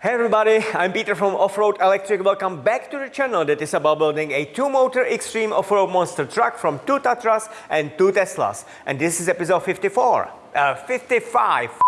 Hey everybody, I'm Peter from Offroad Electric. Welcome back to the channel that is about building a two-motor extreme off-road monster truck from two Tatras and two Teslas. And this is episode 54, uh, 55.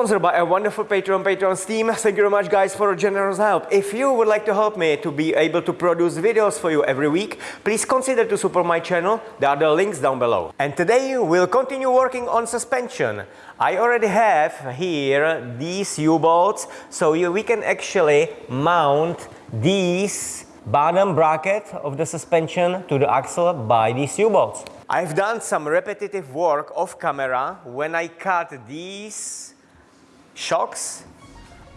Sponsored by a wonderful Patreon, Patreon team. Thank you very much guys for your generous help. If you would like to help me to be able to produce videos for you every week, please consider to support my channel. There are the links down below. And today we'll continue working on suspension. I already have here these U-bolts, so you, we can actually mount these bottom bracket of the suspension to the axle by these U-bolts. I've done some repetitive work off camera when I cut these shocks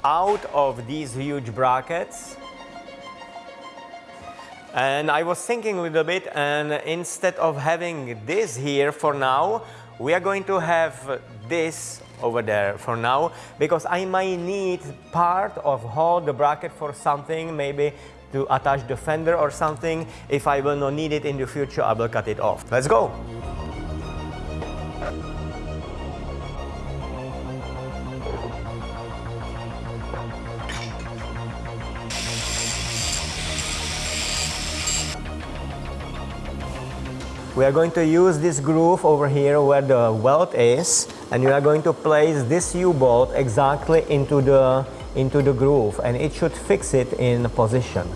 out of these huge brackets. And I was thinking a little bit and instead of having this here for now, we are going to have this over there for now because I might need part of hold the bracket for something, maybe to attach the fender or something. If I will not need it in the future, I will cut it off. Let's go. We are going to use this groove over here where the welt is and we are going to place this U-bolt exactly into the, into the groove and it should fix it in position.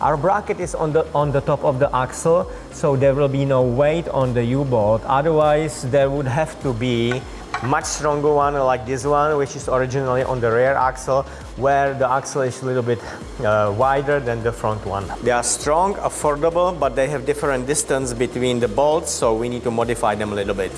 Our bracket is on the, on the top of the axle so there will be no weight on the U-bolt otherwise there would have to be much stronger one like this one which is originally on the rear axle where the axle is a little bit uh, wider than the front one. They are strong, affordable, but they have different distance between the bolts so we need to modify them a little bit.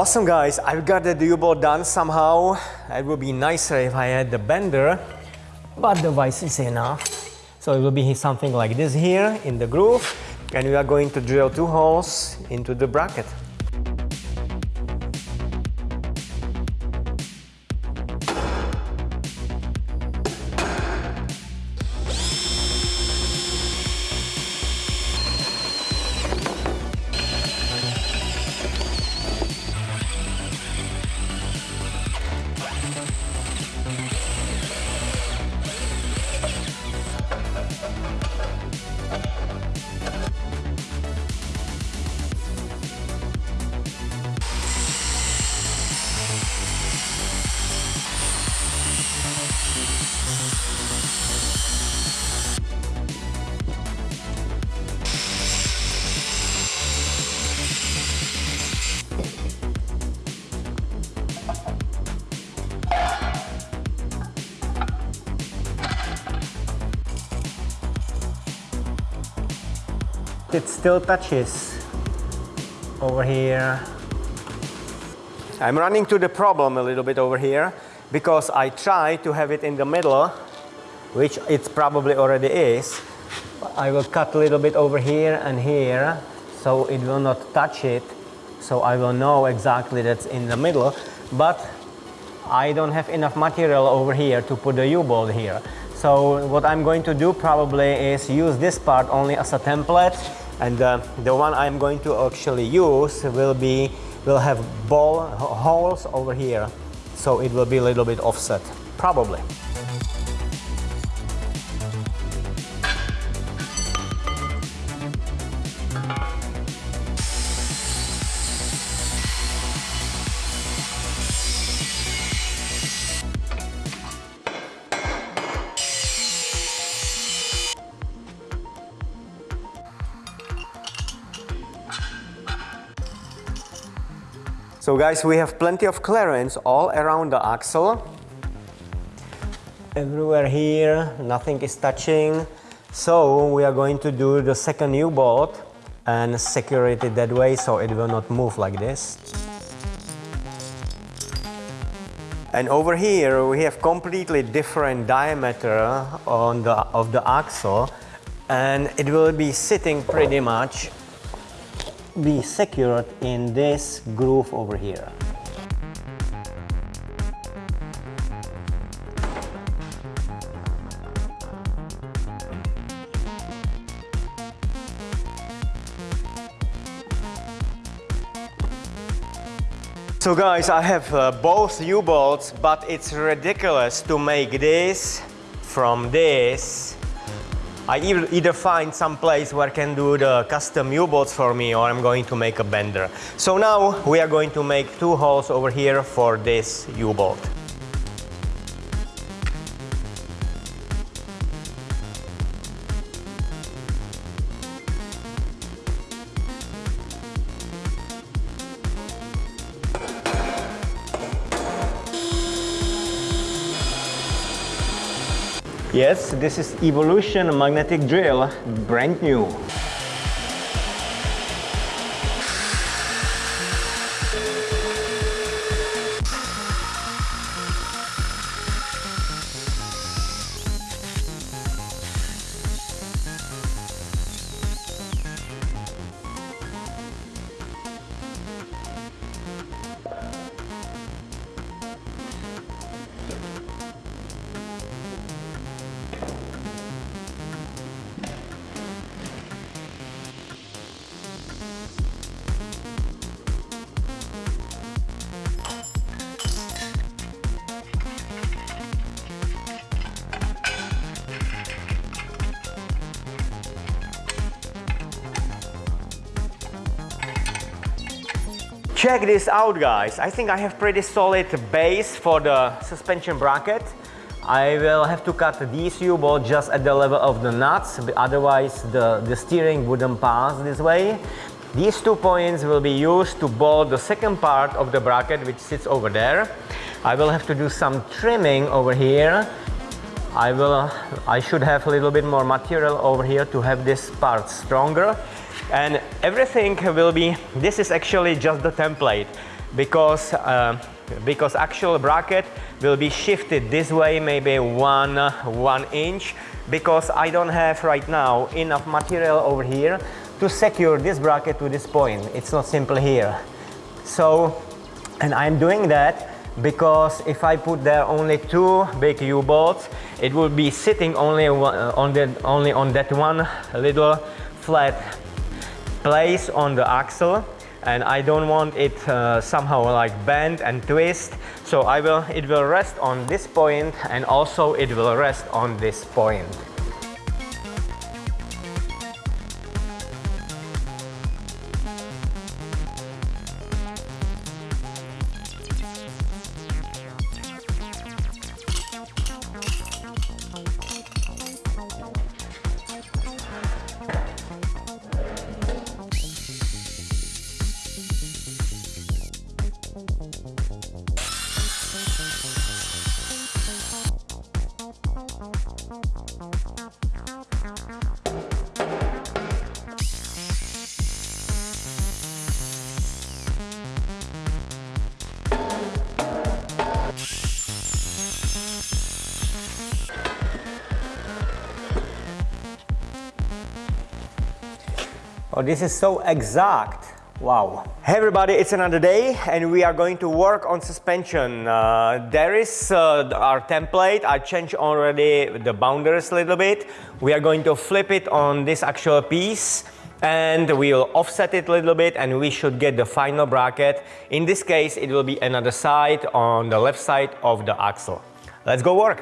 Awesome guys, I've got the U-bolt done somehow. It would be nicer if I had the bender, but the vice is enough. So it will be something like this here in the groove and we are going to drill two holes into the bracket. It still touches over here. I'm running to the problem a little bit over here because I try to have it in the middle, which it probably already is. I will cut a little bit over here and here so it will not touch it. So I will know exactly that's in the middle, but I don't have enough material over here to put the U-bolt here. So what I'm going to do probably is use this part only as a template. And uh, the one I'm going to actually use will be will have ball holes over here. So it will be a little bit offset probably So guys, we have plenty of clearance all around the axle. Everywhere here, nothing is touching. So we are going to do the second U-bolt and secure it that way so it will not move like this. And over here we have completely different diameter on the, of the axle and it will be sitting pretty much be secured in this groove over here. So guys, I have uh, both U-bolts, but it's ridiculous to make this from this I either find some place where I can do the custom U-bolts for me or I'm going to make a bender. So now we are going to make two holes over here for this U-bolt. Yes, this is Evolution magnetic drill, brand new. Check this out guys, I think I have pretty solid base for the suspension bracket. I will have to cut these U-bolt just at the level of the nuts, otherwise the, the steering wouldn't pass this way. These two points will be used to bolt the second part of the bracket which sits over there. I will have to do some trimming over here. I will, I should have a little bit more material over here to have this part stronger and everything will be this is actually just the template because uh, because actual bracket will be shifted this way maybe one one inch because I don't have right now enough material over here to secure this bracket to this point. It's not simple here. So and I'm doing that because if I put there only two big U-bolts it will be sitting only on the only on that one little flat place on the axle and I don't want it uh, somehow like bend and twist. So I will it will rest on this point and also it will rest on this point Oh, this is so exact. Wow. Hey everybody, it's another day and we are going to work on suspension. Uh, there is uh, our template. I changed already the boundaries a little bit. We are going to flip it on this actual piece and we'll offset it a little bit and we should get the final bracket. In this case, it will be another side on the left side of the axle. Let's go work.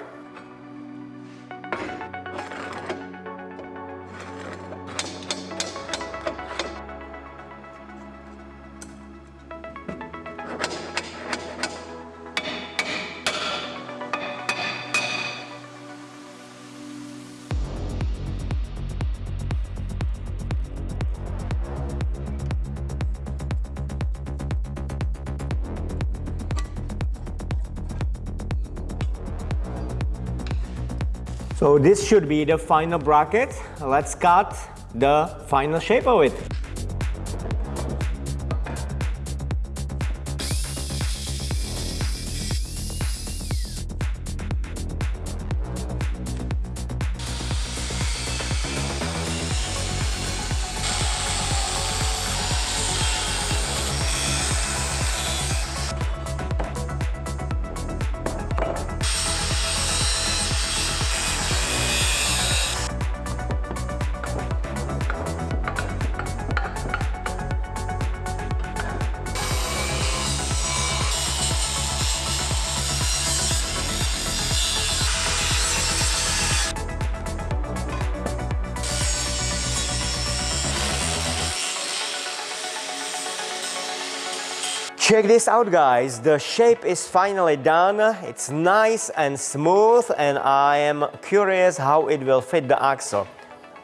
This should be the final bracket. Let's cut the final shape of it. Check this out guys, the shape is finally done. It's nice and smooth and I am curious how it will fit the axle.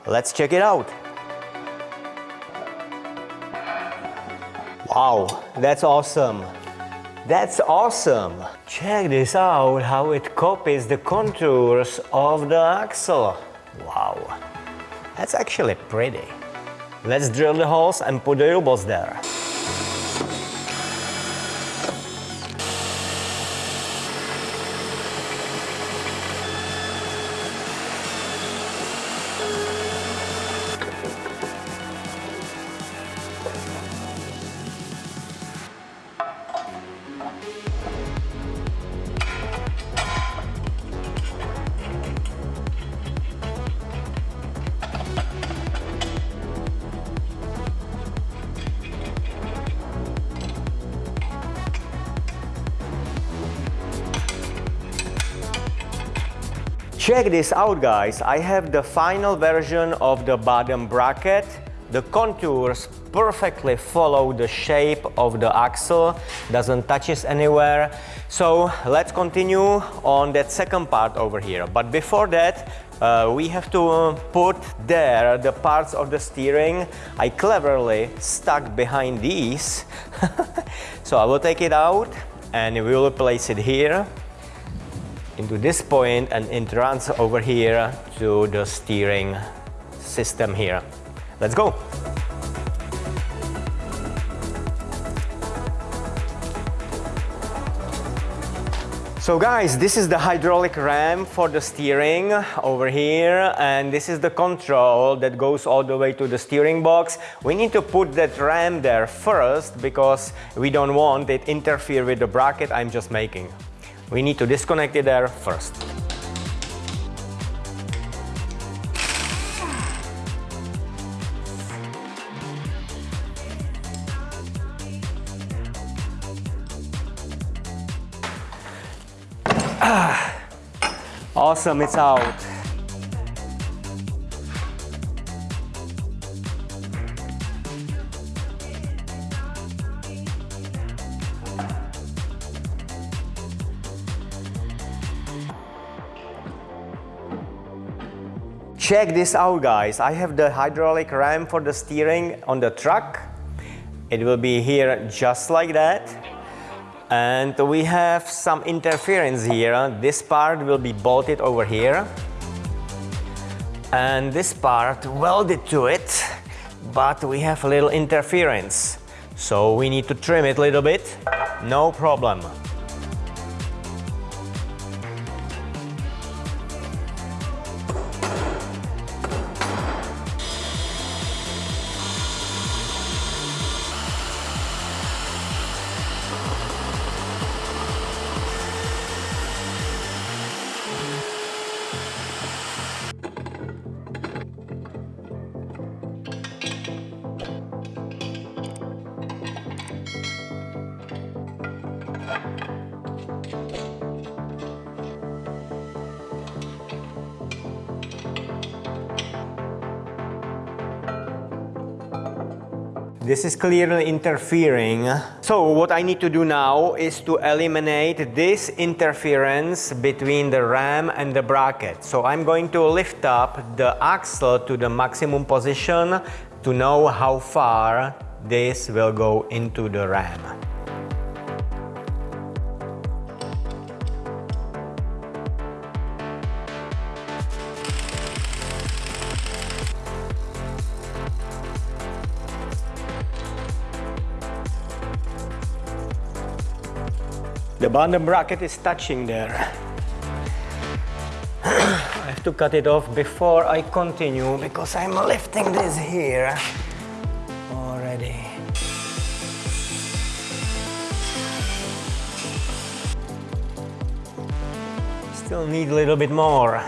Let's check it out. Wow, that's awesome. That's awesome. Check this out, how it copies the contours of the axle. Wow, that's actually pretty. Let's drill the holes and put the U-bolts there. Check this out guys, I have the final version of the bottom bracket. The contours perfectly follow the shape of the axle, doesn't touch it anywhere. So let's continue on that second part over here. But before that, uh, we have to put there the parts of the steering I cleverly stuck behind these. so I will take it out and we will place it here into this point and it runs over here to the steering system here. Let's go! So guys, this is the hydraulic ram for the steering over here and this is the control that goes all the way to the steering box. We need to put that ram there first because we don't want it interfere with the bracket I'm just making. We need to disconnect it there first. Ah, awesome, it's out. Check this out guys, I have the hydraulic ram for the steering on the truck. It will be here just like that. And we have some interference here. This part will be bolted over here. And this part welded to it, but we have a little interference. So we need to trim it a little bit, no problem. This is clearly interfering. So what I need to do now is to eliminate this interference between the ram and the bracket. So I'm going to lift up the axle to the maximum position to know how far this will go into the ram. The bottom bracket is touching there. I have to cut it off before I continue because I'm lifting this here already. Still need a little bit more.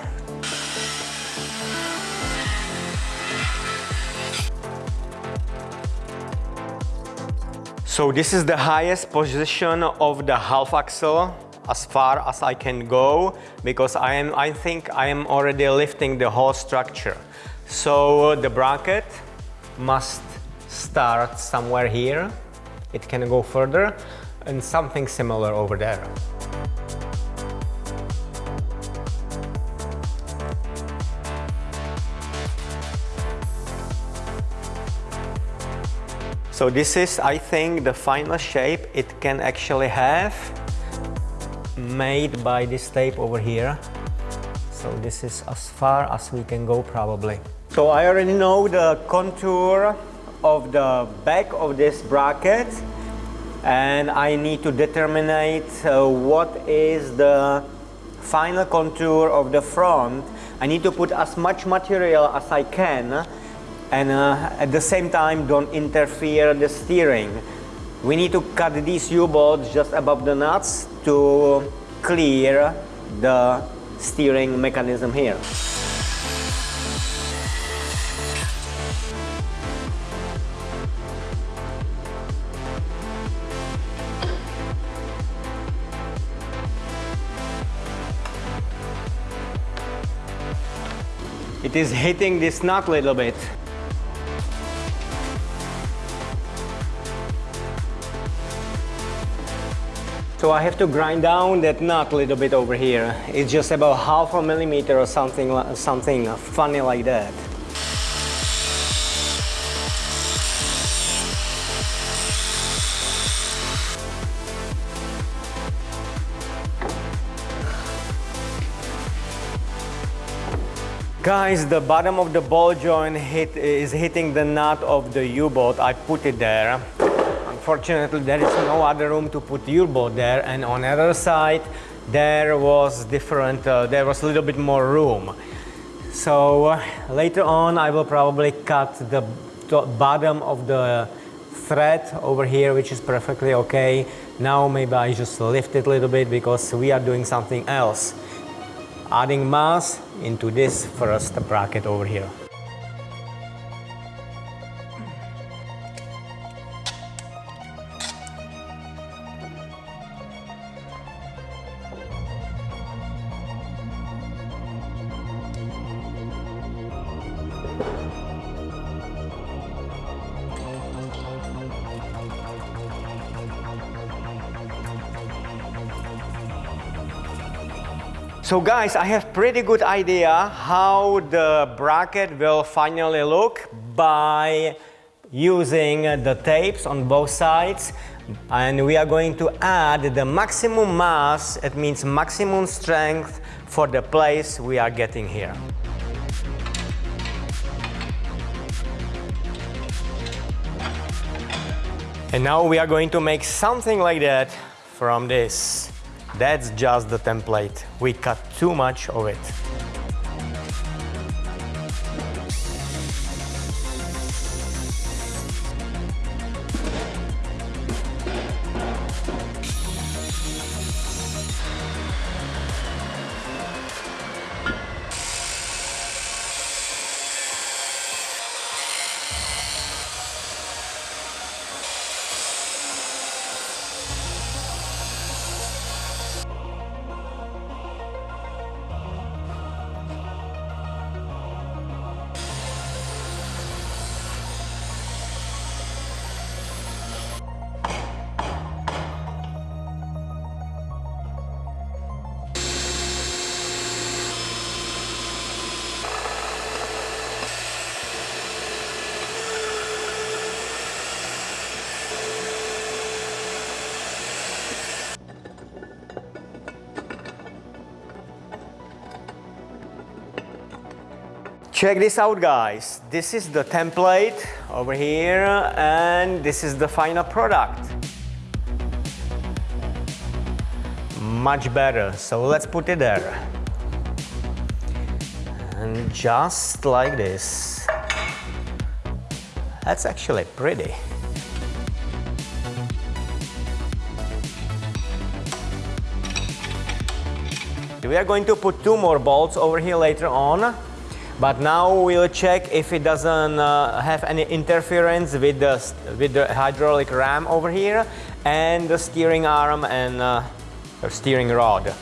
So this is the highest position of the half axle as far as I can go because I am I think I am already lifting the whole structure. So the bracket must start somewhere here. It can go further and something similar over there. So this is, I think, the final shape it can actually have made by this tape over here. So this is as far as we can go probably. So I already know the contour of the back of this bracket and I need to determine uh, what is the final contour of the front. I need to put as much material as I can and uh, at the same time don't interfere the steering. We need to cut these U-bolts just above the nuts to clear the steering mechanism here. It is hitting this nut a little bit. So I have to grind down that nut a little bit over here. It's just about half a millimeter or something, something funny like that. Guys, the bottom of the ball joint hit, is hitting the nut of the U-bolt. I put it there. Unfortunately, there is no other room to put U-bolt there. And on the other side, there was different, uh, there was a little bit more room. So uh, later on, I will probably cut the bottom of the thread over here, which is perfectly okay. Now maybe I just lift it a little bit because we are doing something else. Adding mass into this first bracket over here. So guys, I have pretty good idea how the bracket will finally look by using the tapes on both sides and we are going to add the maximum mass, it means maximum strength for the place we are getting here. And now we are going to make something like that from this. That's just the template. We cut too much of it. Check this out guys. This is the template over here and this is the final product. much better. So let's put it there. And just like this. That's actually pretty. We are going to put two more bolts over here later on. But now we'll check if it doesn't uh, have any interference with the, with the hydraulic ram over here and the steering arm and uh, steering rod.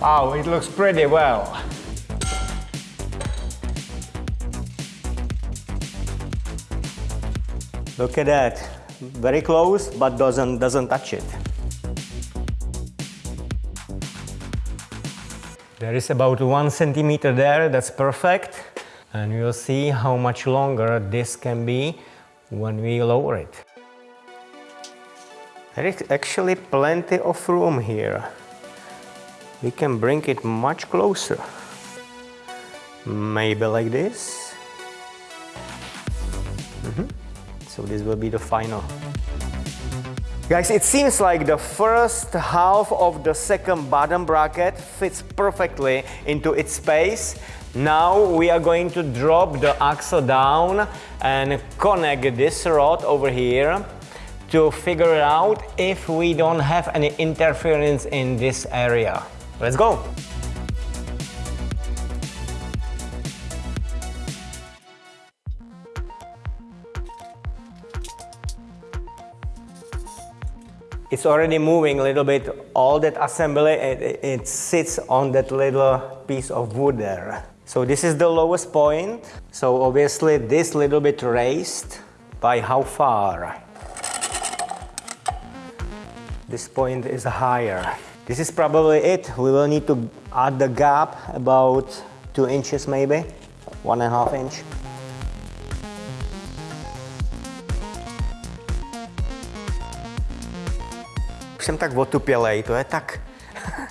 Wow, it looks pretty well. Look at that. Very close, but doesn't, doesn't touch it. There is about one centimeter there, that's perfect. And you'll see how much longer this can be when we lower it. There is actually plenty of room here. We can bring it much closer. Maybe like this. Mm -hmm. So this will be the final. Guys, it seems like the first half of the second bottom bracket fits perfectly into its space. Now we are going to drop the axle down and connect this rod over here to figure out if we don't have any interference in this area. Let's go! It's already moving a little bit. All that assembly, it, it, sits on that little piece of wood there. So this is the lowest point. So obviously this little bit raised by how far? This point is higher. This is probably it. We will need to add the gap about two inches maybe, one and a half inch. Jsem tak otupělej, to je tak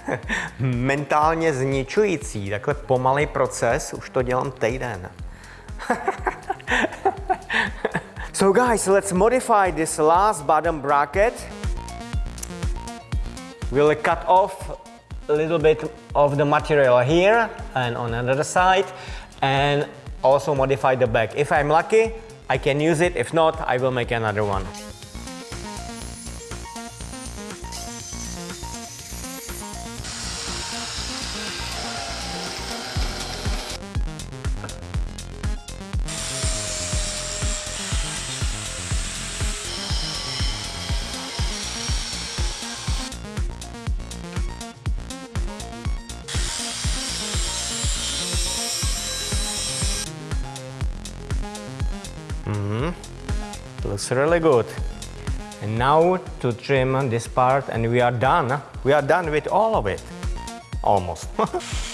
mentálně zničující, takhle pomalý proces, už to dělám týden. so guys, let's modify this last bottom bracket. We'll cut off a little bit of the material here and on another side and also modify the back. If I'm lucky, I can use it. If not, I will make another one. Really good. And now to trim this part and we are done. We are done with all of it, almost.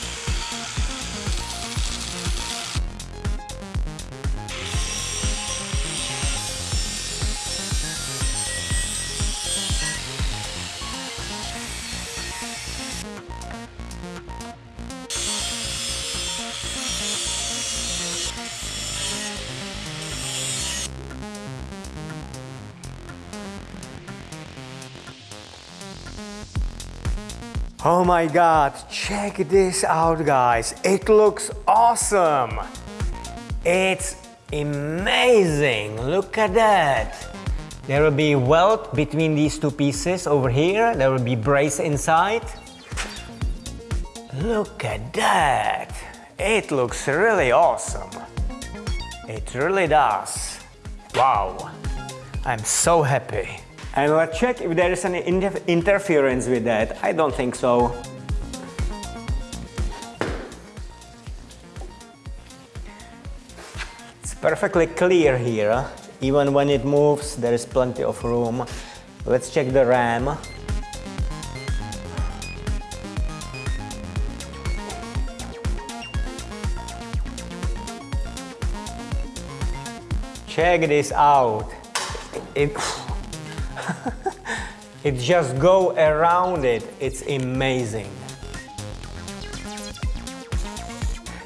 Oh my god, check this out guys. It looks awesome. It's amazing. Look at that. There will be welt between these two pieces over here. There will be brace inside. Look at that. It looks really awesome. It really does. Wow. I'm so happy. And let's check if there is any inter interference with that. I don't think so. It's perfectly clear here. Even when it moves, there is plenty of room. Let's check the ram. Check this out. It, it just go around it. It's amazing.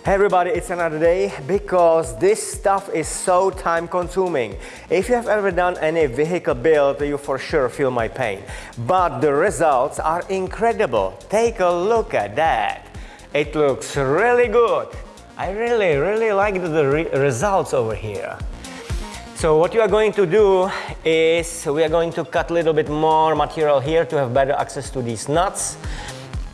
Hey everybody, it's another day because this stuff is so time consuming. If you have ever done any vehicle build, you for sure feel my pain. But the results are incredible. Take a look at that. It looks really good. I really, really like the re results over here. So what you are going to do is we are going to cut a little bit more material here to have better access to these nuts.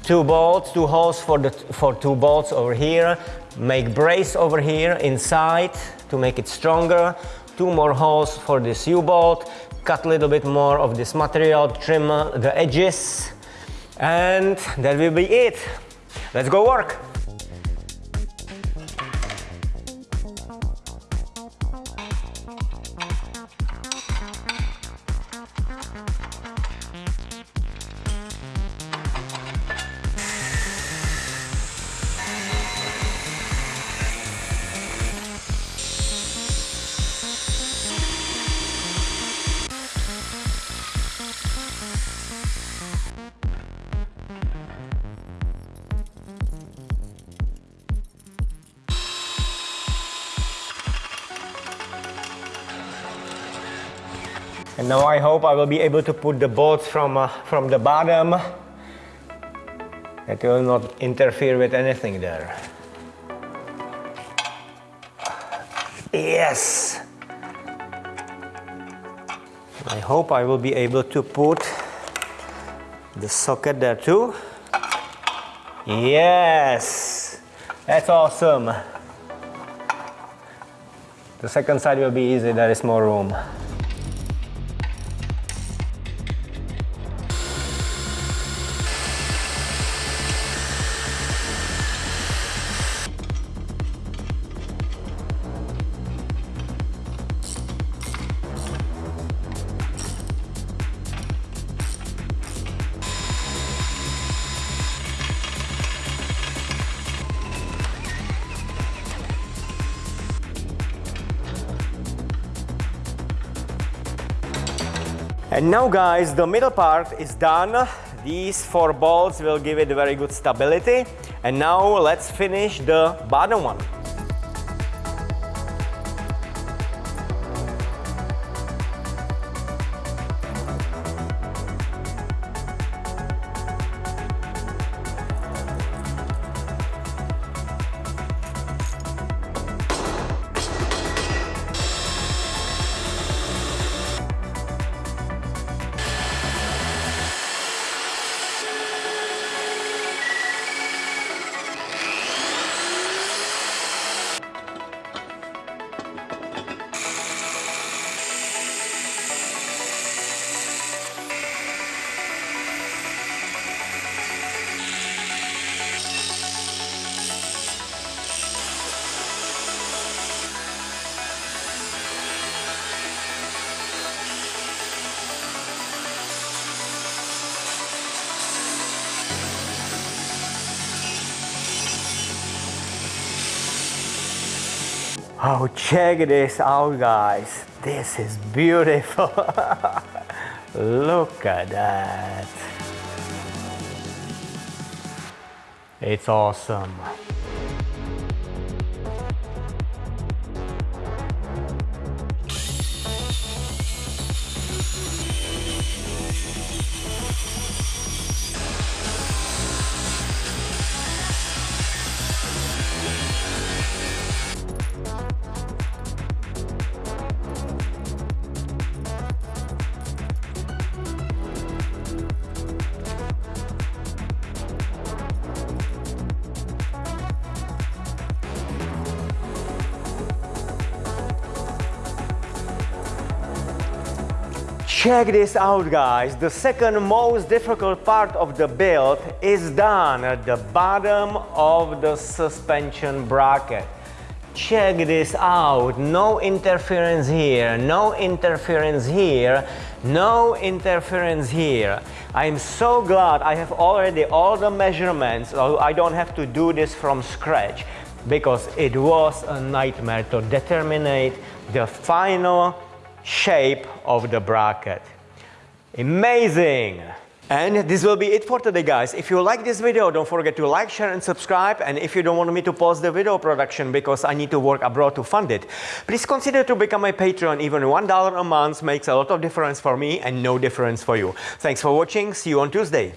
Two bolts, two holes for, the, for two bolts over here, make brace over here inside to make it stronger, two more holes for this U-bolt, cut a little bit more of this material, trim uh, the edges, and that will be it. Let's go work. Hope I will be able to put the bolts from, uh, from the bottom. It will not interfere with anything there. Yes! I hope I will be able to put the socket there too. Yes! That's awesome. The second side will be easy, there is more room. Now guys, the middle part is done. These four bolts will give it very good stability. And now let's finish the bottom one. Oh, check this out, guys. This is beautiful. Look at that. It's awesome. Check this out guys, the second most difficult part of the build is done at the bottom of the suspension bracket. Check this out, no interference here, no interference here, no interference here. I'm so glad I have already all the measurements, so I don't have to do this from scratch because it was a nightmare to determine the final shape of the bracket. Amazing! And this will be it for today guys. If you like this video, don't forget to like, share and subscribe. And if you don't want me to pause the video production because I need to work abroad to fund it, please consider to become a patron. Even $1 a month makes a lot of difference for me and no difference for you. Thanks for watching. See you on Tuesday.